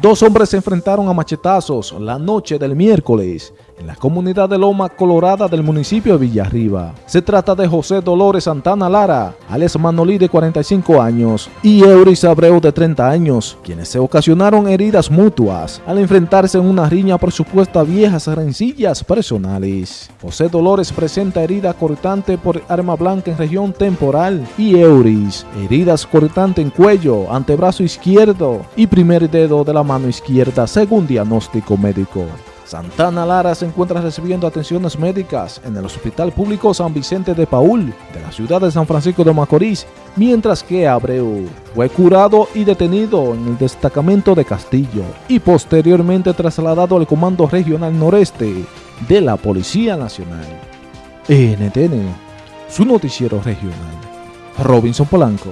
Dos hombres se enfrentaron a machetazos la noche del miércoles en la comunidad de Loma Colorada del municipio de Villarriba. Se trata de José Dolores Santana Lara, alias Manolí de 45 años, y Euris Abreu de 30 años, quienes se ocasionaron heridas mutuas al enfrentarse en una riña por supuestas viejas rencillas personales. José Dolores presenta herida cortante por arma blanca en región temporal y Euris, heridas cortante en cuello, antebrazo izquierdo y primer dedo de la mano izquierda según diagnóstico médico. Santana Lara se encuentra recibiendo atenciones médicas en el Hospital Público San Vicente de Paul de la ciudad de San Francisco de Macorís, mientras que Abreu fue curado y detenido en el destacamento de Castillo y posteriormente trasladado al Comando Regional Noreste de la Policía Nacional. NTN, su noticiero regional. Robinson Polanco.